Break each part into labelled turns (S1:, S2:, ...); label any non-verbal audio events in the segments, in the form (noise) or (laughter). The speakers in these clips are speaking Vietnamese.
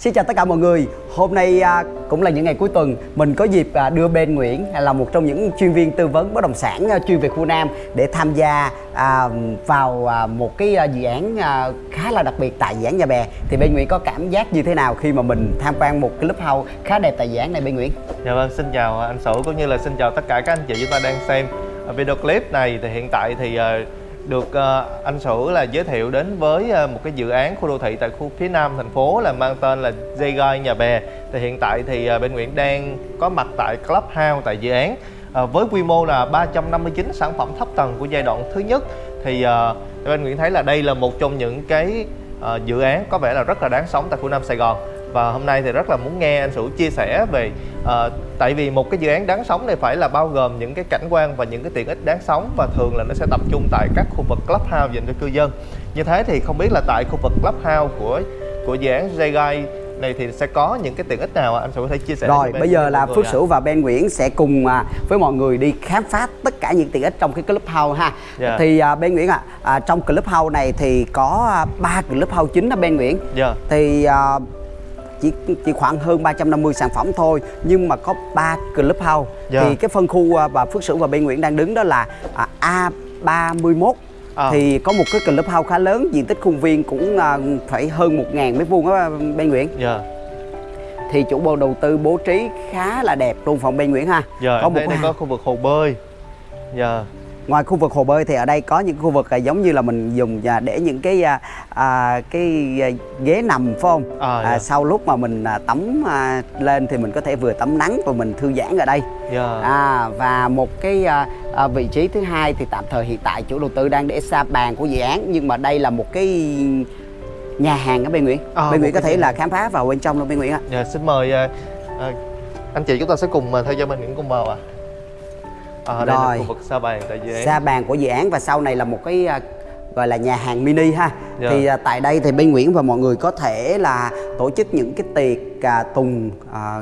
S1: Xin chào tất cả mọi người. Hôm nay à, cũng là những ngày cuối tuần, mình có dịp à, đưa Ben Nguyễn là một trong những chuyên viên tư vấn bất động sản à, chuyên về khu Nam để tham gia vào một cái dự án khá là đặc biệt tại dự án Nhà Bè. Thì Ben Nguyễn có cảm giác như thế nào khi mà mình tham quan một cái house khá đẹp tại dự án này Ben Nguyễn?
S2: Dạ vâng, xin chào anh Sửu cũng như là xin chào tất cả các anh chị chúng ta đang xem video clip này thì hiện tại thì được ờ, anh Sửu là giới thiệu đến với ờ, một cái dự án khu đô thị tại khu phía nam thành phố là mang tên là J Nhà Bè. Thì hiện tại thì ờ, bên Nguyễn đang có mặt tại Clubhouse tại dự án. Với quy mô là 359 sản phẩm thấp tầng của giai đoạn thứ nhất, thì bên Nguyễn thấy là đây là một trong những cái dự án có vẻ là rất là đáng sống tại khu Nam Sài Gòn và hôm nay thì rất là muốn nghe anh Sửu chia sẻ về ờ, tại vì một cái dự án đáng sống này phải là bao gồm những cái cảnh quan và những cái tiện ích đáng sống và thường là nó sẽ tập trung tại các khu vực clubhouse dành cho cư dân như thế thì không biết là tại khu vực clubhouse của của dự án J này thì sẽ có những cái tiện ích nào anh Sửu có thể chia sẻ
S1: Rồi, bây giờ là Phước? Sửu và Ben Nguyễn sẽ cùng à, với mọi người đi khám phá tất cả những tiện ích trong cái clubhouse ha.
S2: Dạ.
S1: Thì à, Ben Nguyễn ạ, à, trong clubhouse này thì có à, ba clubhouse chính đó Ben Nguyễn.
S2: Dạ.
S1: Thì à, chỉ chỉ khoảng hơn 350 sản phẩm thôi nhưng mà có 3 clubhouse.
S2: Dạ.
S1: Thì cái phân khu à, và Phước Sửu và Ben Nguyễn đang đứng đó là à, A31
S2: À.
S1: thì có một cái clubhouse khá lớn diện tích khuôn viên cũng à, phải hơn 1.000 mét vuông đó Ben Nguyễn
S2: Dạ.
S1: thì chủ bộ đầu tư bố trí khá là đẹp luôn phòng bên Nguyễn ha.
S2: Dạ,
S1: có một
S2: thấy đây có khu vực hồ bơi. Dạ.
S1: Ngoài khu vực hồ bơi thì ở đây có những khu vực à, giống như là mình dùng à, để những cái à, à, cái à, ghế nằm phải không?
S2: À, dạ.
S1: sau lúc mà mình à, tắm à, lên thì mình có thể vừa tắm nắng và mình thư giãn ở đây.
S2: Dạ.
S1: À, và một cái à, à, vị trí thứ hai thì tạm thời hiện tại chủ đầu tư đang để xa bàn của dự án nhưng mà đây là một cái nhà hàng ở bên Nguyễn.
S2: À,
S1: bên
S2: một
S1: Nguyễn có thể là khám phá vào bên trong luôn bên Nguyễn ạ.
S2: Dạ, xin mời à, à, anh chị chúng ta sẽ cùng à, theo dõi bên Nguyễn cùng vào ạ. À, đây là khu vực sa bàn tại dự án.
S1: xa bàn của dự án và sau này là một cái à, gọi là nhà hàng mini ha
S2: Dạ.
S1: thì à, tại đây thì bên Nguyễn và mọi người có thể là tổ chức những cái tiệc à, tùng à,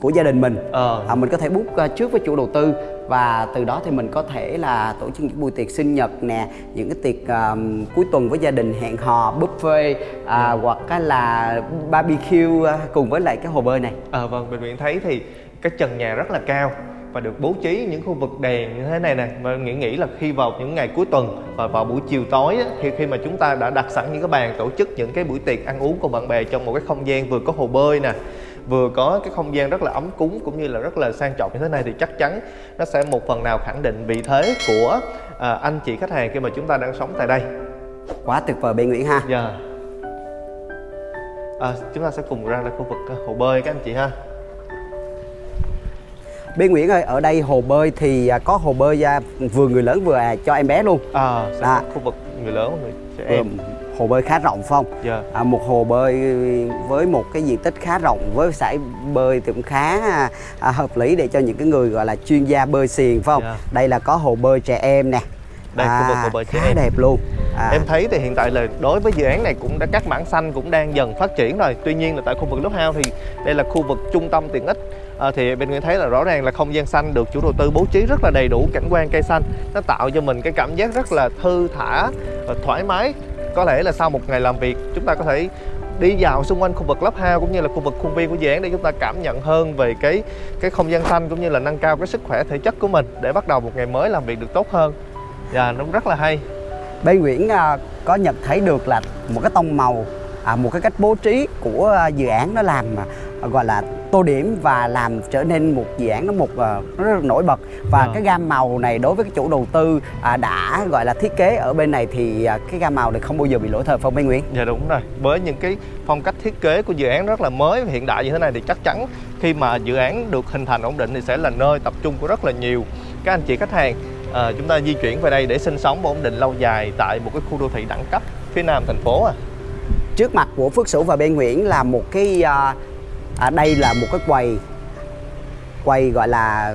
S1: của gia đình mình
S2: Ờ.
S1: à, mình có thể book à, trước với chủ đầu tư và từ đó thì mình có thể là tổ chức những buổi tiệc sinh nhật nè những cái tiệc à, cuối tuần với gia đình hẹn hò buffet à, hoặc á là barbecue à, cùng với lại cái hồ bơi này
S2: À, vâng, bệnh viện thấy thì cái trần nhà rất là cao và được bố trí những khu vực đèn như thế này nè và nghĩ nghĩ là khi vào những ngày cuối tuần và vào buổi chiều tối á, khi khi mà chúng ta đã đặt sẵn những cái bàn tổ chức những cái buổi tiệc ăn uống cùng bạn bè trong một cái không gian vừa có hồ bơi nè vừa có cái không gian rất là ấm cúng cũng như là rất là sang trọng như thế này thì chắc chắn nó sẽ một phần nào khẳng định vị thế của à, anh chị khách hàng khi mà chúng ta đang sống tại đây
S1: quá tuyệt vời bên Nguyễn ha
S2: Dạ. À, chúng ta sẽ cùng ra là khu vực à, hồ bơi các anh chị ha.
S1: Bên Nguyễn ơi ở đây hồ bơi thì à, có hồ bơi à, vừa người lớn vừa à, cho em bé luôn
S2: À,
S1: À.
S2: khu vực người lớn người trẻ
S1: Vừa-
S2: em.
S1: hồ bơi khá rộng phải không?
S2: Dạ.
S1: À, một hồ bơi với một cái diện tích khá rộng với sải bơi thì cũng khá à, hợp lý để cho những cái người gọi là chuyên gia bơi xiền phải không?
S2: Dạ.
S1: Đây là có hồ bơi trẻ em nè.
S2: Đây, khu vực hồ bơi trẻ
S1: khá
S2: em.
S1: đẹp luôn. À,
S2: Em thấy thì hiện tại là đối với dự án này cũng đã các mảng xanh cũng đang dần phát triển rồi. Tuy nhiên là tại khu vực Lớp House thì đây là khu vực trung tâm tiện ích. À, thì bên Nguyễn thấy là rõ ràng là không gian xanh được chủ đầu tư bố trí rất là đầy đủ cảnh quan cây xanh. Nó tạo cho mình cái cảm giác rất là thư thả và thoải mái. Có lẽ là sau một ngày làm việc chúng ta có thể đi dạo xung quanh khu vực lớp House cũng như là khu vực khuôn viên của dự án để chúng ta cảm nhận hơn về cái cái không gian xanh cũng như là nâng cao cái sức khỏe thể chất của mình để bắt đầu một ngày mới làm việc được tốt hơn. Dạ, nó rất là hay.
S1: bên Nguyễn à, có nhận thấy được là một cái tông màu à, một cái cách bố trí của à, dự án nó làm à, gọi là tô điểm và làm trở nên một dự án nó một à, nó rất là nổi bật và
S2: Ờ.
S1: cái gam màu này đối với cái chủ đầu tư à, đã gọi là thiết kế ở bên này thì à, cái gam màu này không bao giờ bị lỗi thời phong bên Nguyễn
S2: Dạ đúng rồi. Với những cái phong cách thiết kế của dự án rất là mới và hiện đại như thế này thì chắc chắn khi mà dự án được hình thành ổn định thì sẽ là nơi tập trung của rất là nhiều các anh chị khách hàng. Ờ, chúng ta di chuyển về đây để sinh sống và ổn định lâu dài tại một cái khu đô thị đẳng cấp phía nam thành phố à.
S1: trước mặt của Phước Sửu và bên Nguyễn là một cái à, à, đây là một cái quầy quầy gọi là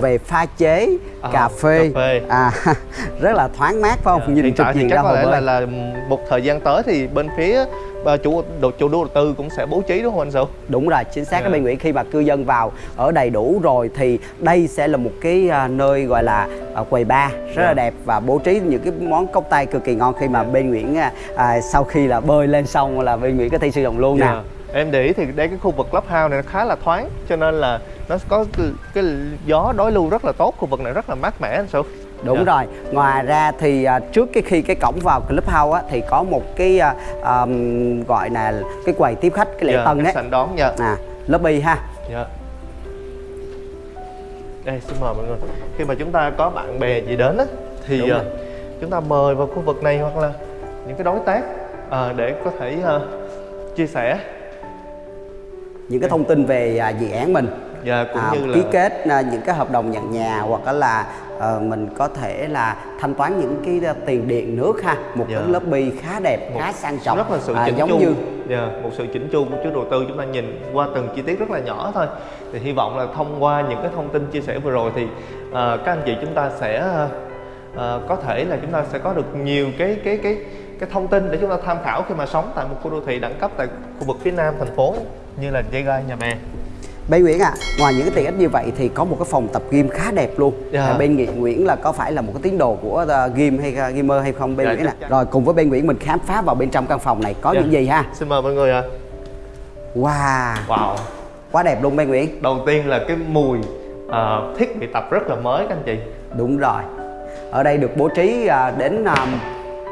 S1: về pha chế
S2: À,
S1: cà phê,
S2: cà phê.
S1: À, (laughs) rất là thoáng mát phải không?
S2: Dạ,
S1: Nhìn
S2: hiện tại thì chắc có lẽ là là một thời gian tới thì bên phía ờ, chủ đầu chủ đầu tư cũng sẽ bố trí đúng không anh Sửu?
S1: Đúng rồi, chính xác
S2: Dạ.
S1: các bên Nguyễn khi mà cư dân vào ở đầy đủ rồi thì đây sẽ là một cái à, nơi gọi là à, quầy bar rất
S2: Dạ.
S1: là đẹp và bố trí những cái món cốc tay cực kỳ ngon khi mà bên Nguyễn à, sau khi là bơi lên xong là bên Nguyễn có thể sử dụng luôn
S2: Dạ.
S1: nè.
S2: Em để ý thì đây cái khu vực clubhouse này nó khá là thoáng cho nên là nó có cái, cái gió đối lưu rất là tốt khu vực này rất là mát mẻ anh Sửu
S1: Đúng
S2: Dạ.
S1: rồi. Ngoài ra thì à, trước cái khi cái cổng vào clubhouse á thì có một cái à, ờm, gọi là cái quầy tiếp khách cái lễ
S2: Dạ,
S1: tân đấy.
S2: sảnh đón nha
S1: À, lobby ha.
S2: Dạ. Đây xin mời mọi người. Khi mà chúng ta có bạn bè gì đến á thì
S1: rồi.
S2: chúng ta mời vào khu vực này hoặc là những cái đối tác ờ, để có thể ờ, chia sẻ
S1: Những cái thông tin về à, dự án mình.
S2: và cũng
S1: à,
S2: như là
S1: ký kết à, những cái hợp đồng nhận nhà hoặc là ờ, mình có thể là thanh toán những cái à, tiền điện nước ha một
S2: Dạ.
S1: cái lobby khá đẹp
S2: một
S1: khá sang trọng
S2: rất là sự
S1: à,
S2: chỉnh
S1: giống
S2: chu
S1: như
S2: Dạ, một sự chỉnh chu của chủ đầu tư chúng ta nhìn qua từng chi tiết rất là nhỏ thôi thì hy vọng là thông qua những cái thông tin chia sẻ vừa rồi thì ờ, các anh chị chúng ta sẽ ờ, ờ, có thể là chúng ta sẽ có được nhiều cái cái cái cái thông tin để chúng ta tham khảo khi mà sống tại một khu đô thị đẳng cấp tại khu vực phía nam thành phố như là dây gai nhà bè
S1: Bé Nguyễn à, ngoài những cái tiện ích như vậy thì có một cái phòng tập gym khá đẹp luôn.
S2: Dạ.
S1: À, bên Nguyễn Nguyễn là có phải là một cái tín đồ của uh, gym hay uh, gamer hay không bên
S2: Dạ,
S1: Nguyễn nè.
S2: chắc chắn.
S1: Rồi cùng với bên Nguyễn mình khám phá vào bên trong căn phòng này có
S2: Dạ.
S1: những gì ha.
S2: xin mời mọi người ạ
S1: Wow,
S2: wow
S1: quá đẹp luôn bên Nguyễn.
S2: đầu tiên là cái mùi ờ, thiết bị tập rất là mới các anh chị
S1: Đúng rồi. Ở đây được bố trí à, đến à,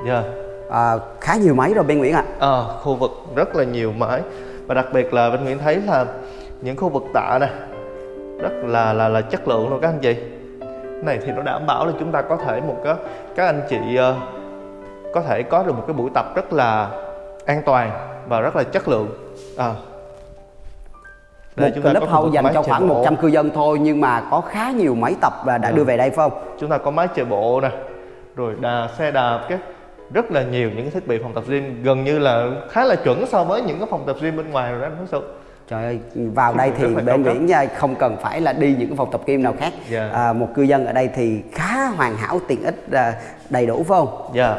S2: Dạ.
S1: À, khá nhiều máy rồi bên Nguyễn ạ.
S2: Ờ, khu vực rất là nhiều máy và đặc biệt là bên Nguyễn thấy là những khu vực tạ này rất là là là chất lượng luôn các anh chị cái này thì nó đảm bảo là chúng ta có thể một cái các anh chị ờ, có thể có được một cái buổi tập rất là an toàn và rất là chất lượng à.
S1: Một club
S2: khu vực
S1: house dành cho khoảng
S2: bộ.
S1: 100 cư dân thôi nhưng mà có khá nhiều máy tập và đã
S2: Dạ.
S1: đưa về đây phải không?
S2: chúng ta có máy chạy bộ nè rồi đà xe đạp cái rất là nhiều những cái thiết bị phòng tập gym gần như là khá là chuẩn so với những cái phòng tập gym bên ngoài rồi đó anh Hướng Sự
S1: Trời ơi, vào đây thì bên. Nguyễn nha, không cần phải là đi những cái phòng tập gym nào khác.
S2: Dạ.
S1: À, một cư dân ở đây thì khá hoàn hảo, tiện ích à, đầy đủ phải không?
S2: dạ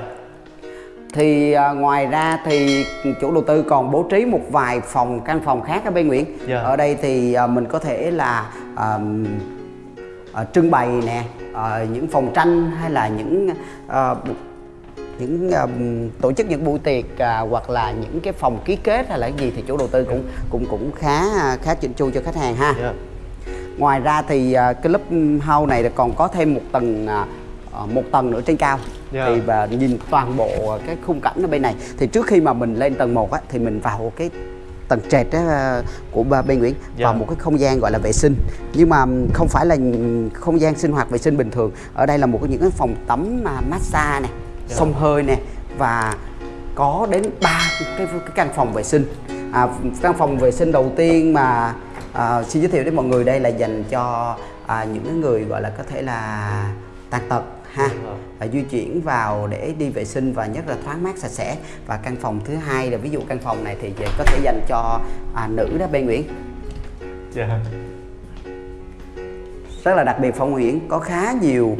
S1: Thì à, ngoài ra thì chủ đầu tư còn bố trí một vài phòng căn phòng khác ở bên Nguyễn.
S2: Dạ.
S1: Ở đây thì à, mình có thể là à, à, trưng bày nè, à, những phòng tranh hay là những à, những à, tổ chức những buổi tiệc à, hoặc là những cái phòng ký kết hay là cái gì thì chủ đầu tư cũng cũng cũng khá khá chỉnh chu cho khách hàng ha.
S2: dạ
S1: Ngoài ra thì à, cái club house này còn có thêm một tầng à, à, một tầng nữa trên cao.
S2: Dạ.
S1: Thì và nhìn toàn bộ cái khung cảnh ở bên này. Thì trước khi mà mình lên tầng 1 á thì mình vào cái tầng trệt á, à, của ba- bên Nguyễn
S2: Dạ.
S1: vào một cái không gian gọi là vệ sinh nhưng mà không phải là không gian sinh hoạt vệ sinh bình thường ở đây là một cái những cái phòng tắm mà massage này
S2: Dạ.
S1: xông hơi nè và có đến ba cái, cái căn phòng vệ sinh à, căn phòng vệ sinh đầu tiên mà à, xin giới thiệu đến mọi người đây là dành cho à, những người gọi là có thể là tàn tật ha
S2: Đúng rồi.
S1: và di chuyển vào để đi vệ sinh và nhất là thoáng mát sạch sẽ và căn phòng thứ hai là ví dụ căn phòng này thì có thể dành cho à, nữ đó bên Nguyễn
S2: dạ
S1: rất là đặc biệt phong Nguyễn có khá nhiều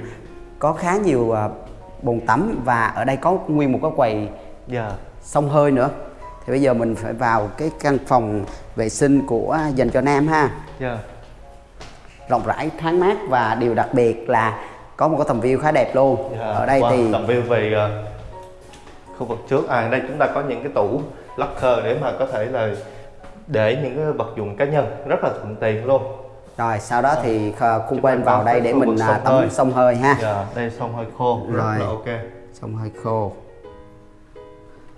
S1: có khá nhiều à, bồn tắm và ở đây có nguyên một cái quầy
S2: dạ
S1: xông hơi nữa. Thì bây giờ mình phải vào cái căn phòng vệ sinh của dành cho nam ha.
S2: Dạ.
S1: Rộng rãi thoáng mát và điều đặc biệt là có một cái tầm view khá đẹp luôn.
S2: Dạ.
S1: ở đây
S2: Wow,
S1: thì
S2: tầm view về ờ, khu vực trước à đây chúng ta có những cái tủ locker để mà có thể là để những cái vật dụng cá nhân rất là thuận tiện luôn
S1: rồi sau đó thì
S2: Chúng
S1: quên
S2: ta
S1: vào đây để
S2: khu
S1: mình à, tắm xông hơi ha.
S2: Dạ đây xong hơi khô. Rất
S1: Rồi.
S2: là ok.
S1: Xông hơi khô.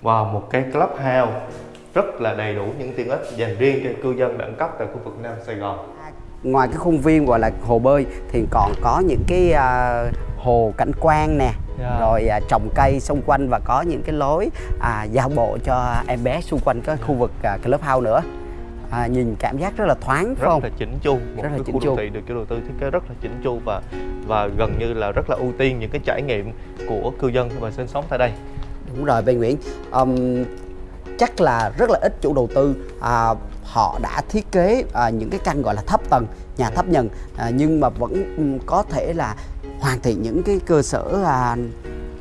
S2: Wow một cái club house rất là đầy đủ những tiện ích dành riêng cho cư dân đẳng cấp tại khu vực Nam Sài Gòn.
S1: Ngoài cái khuôn viên gọi là hồ bơi thì còn có những cái à, hồ cảnh quan nè.
S2: Dạ.
S1: rồi à, trồng cây xung quanh và có những cái lối à, giao bộ cho em bé xung quanh cái khu vực à, clubhouse nữa à, nhìn cảm giác rất là thoáng
S2: rất
S1: không
S2: là chỉnh chu một
S1: Rất là
S2: cái
S1: chỉnh
S2: khu
S1: chu.
S2: đô thị được chủ đầu tư thiết kế rất là chỉnh chu và và gần như là rất là ưu tiên những cái trải nghiệm của cư dân mà sinh sống tại đây.
S1: Đúng rồi bên Nguyễn. Ừm, chắc là rất là ít chủ đầu tư à, họ đã thiết kế à, những cái căn gọi là thấp tầng nhà thấp nhầng à, nhưng mà vẫn có thể là hoàn thiện những cái cơ sở à,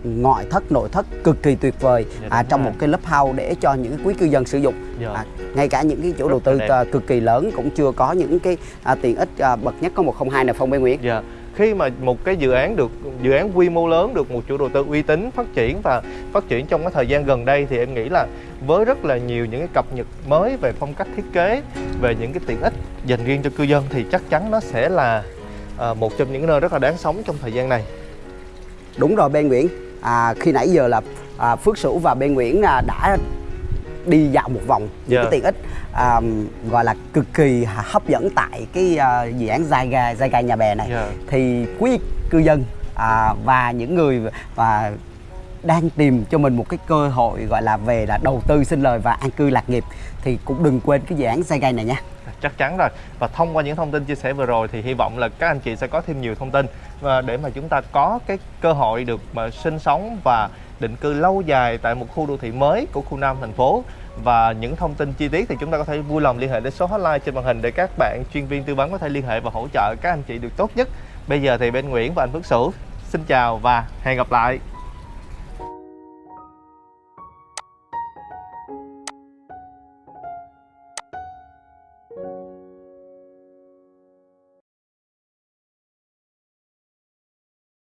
S1: ngoại thất nội thất cực kỳ tuyệt vời
S2: Dạ,
S1: à, trong
S2: rồi.
S1: một cái lớp house để cho những quý cư dân sử dụng
S2: Dạ.
S1: à, ngay cả những cái chủ
S2: Rất
S1: đầu tư
S2: đẹp.
S1: à, cực kỳ lớn cũng chưa có những cái à, tiện ích à, bậc nhất có 102 này phong bên Nguyễn
S2: Dạ, khi mà một cái dự án được dự án quy mô lớn được một chủ đầu tư uy tín phát triển và phát triển trong cái thời gian gần đây thì em nghĩ là với rất là nhiều những cái cập nhật mới về phong cách thiết kế về những cái tiện ích dành riêng cho cư dân thì chắc chắn nó sẽ là à, một trong những nơi rất là đáng sống trong thời gian này
S1: đúng rồi Ben Nguyễn à, khi nãy giờ là à, Phước Sửu và Ben Nguyễn à, đã đi dạo một vòng những
S2: Dạ.
S1: cái tiện ích à, gọi là cực kỳ hấp dẫn tại cái à, dự án Dài Gà Dài Gà Nhà Bè này
S2: Dạ.
S1: thì quý cư dân à, và những người và đang tìm cho mình một cái cơ hội gọi là về là đầu tư sinh lời và an cư lạc nghiệp, thì cũng đừng quên cái dự án Dài này nha.
S2: Chắc chắn rồi. Và thông qua những thông tin chia sẻ vừa rồi thì hy vọng là các anh chị sẽ có thêm nhiều thông tin, và để mà chúng ta có cái cơ hội được mà sinh sống và định cư lâu dài tại một khu đô thị mới của khu Nam thành phố. Và những thông tin chi tiết thì chúng ta có thể vui lòng liên hệ đến số hotline trên màn hình để các bạn chuyên viên tư vấn có thể liên hệ và hỗ trợ các anh chị được tốt nhất. Bây giờ thì bên Nguyễn và anh Phước Sửu, xin chào và hẹn gặp lại.